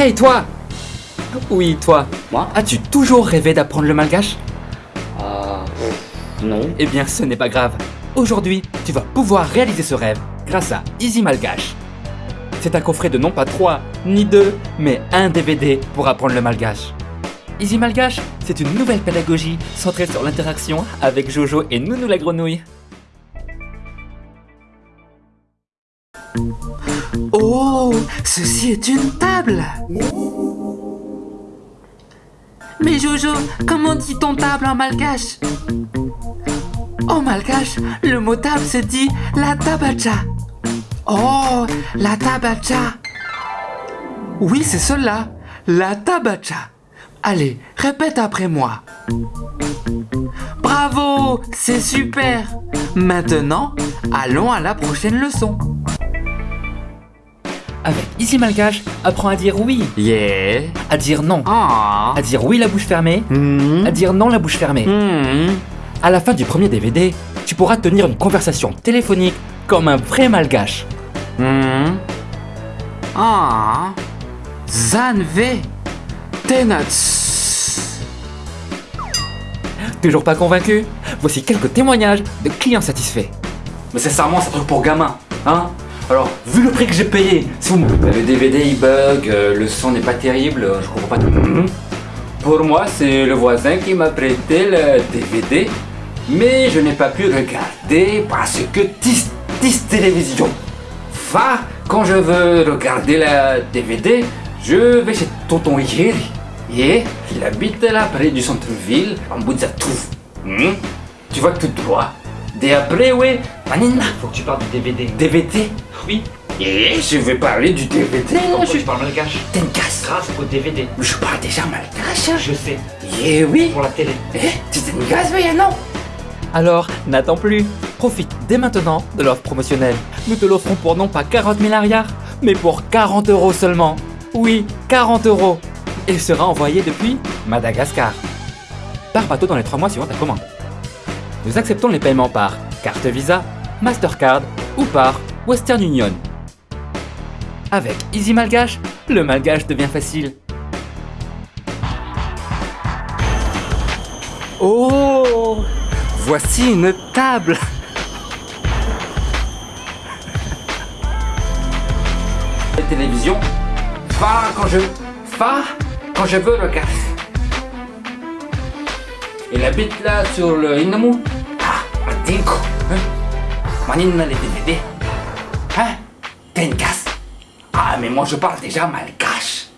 Hey toi Oui, toi. Moi As-tu toujours rêvé d'apprendre le malgache? Euh. Non. Eh bien, ce n'est pas grave. Aujourd'hui, tu vas pouvoir réaliser ce rêve grâce à Easy Malgache. C'est un coffret de non pas 3 ni 2, mais un DVD pour apprendre le malgache. Easy Malgache, c'est une nouvelle pédagogie centrée sur l'interaction avec Jojo et Nounou la grenouille. Oh, ceci est une table Mais Jojo, comment dit-on table en malgache? En malgache, le mot table se dit la tabacha. Oh, la tabacha Oui, c'est cela, la tabacha. Allez, répète après moi. Bravo, c'est super Maintenant, allons à la prochaine leçon. Avec Easy Malgache, apprends à dire oui, Yeah à dire non, Ah à dire oui la bouche fermée, Hmm. à dire non la bouche fermée. Hmm. À la fin du premier DVD, tu pourras tenir une conversation téléphonique comme un vrai malgache. Hmm. Ah. Zanve. Tenats. Toujours pas convaincu? Voici quelques témoignages de clients satisfaits. Mais sincèrement, c'est un truc pour gamin, hein? Alors, vu le prix que j'ai payé, si vous me- Le DVD il bug, euh, le son n'est pas terrible, euh, je comprends pas tout. Mhm. Pour moi, c'est le voisin qui m'a prêté le DVD, mais je n'ai pas pu regarder parce que tis, tis télévision. Va, quand je veux regarder la DVD, je vais chez tonton Yeri. Et il habite là près du centre-ville, en Bouzatouf. Hmm? Tu vas tout droit. Et après, ouais, Manina, Faut que tu parles du DVD. DVD Oui, Et je vais parler du DVD. Je parles malgache T'es une casse. Grâce au DVD. Je parle déjà malgache. Je sais, Eh oui. pour la télé. Eh, tu t'es une gaze, mais non? Alors, n'attends plus. Profite dès maintenant de l'offre promotionnelle. Nous te l'offrons pour non pas 40 000 arrières, mais pour 40 euros seulement. Oui, 40 euros. Et sera envoyé depuis Madagascar. Par bateau dans les 3 mois suivant ta commande. Nous acceptons les paiements par carte Visa, Mastercard ou par Western Union. Avec Easy Malgache, le malgache devient facile. Oh. Voici une table. La télévision, va quand je... Va quand je veux regarder. Il habite là sur le Inamu. Ah, Matinko. Hein Manina les DVD. Hein casse. Ah, mais moi je parle déjà malgache.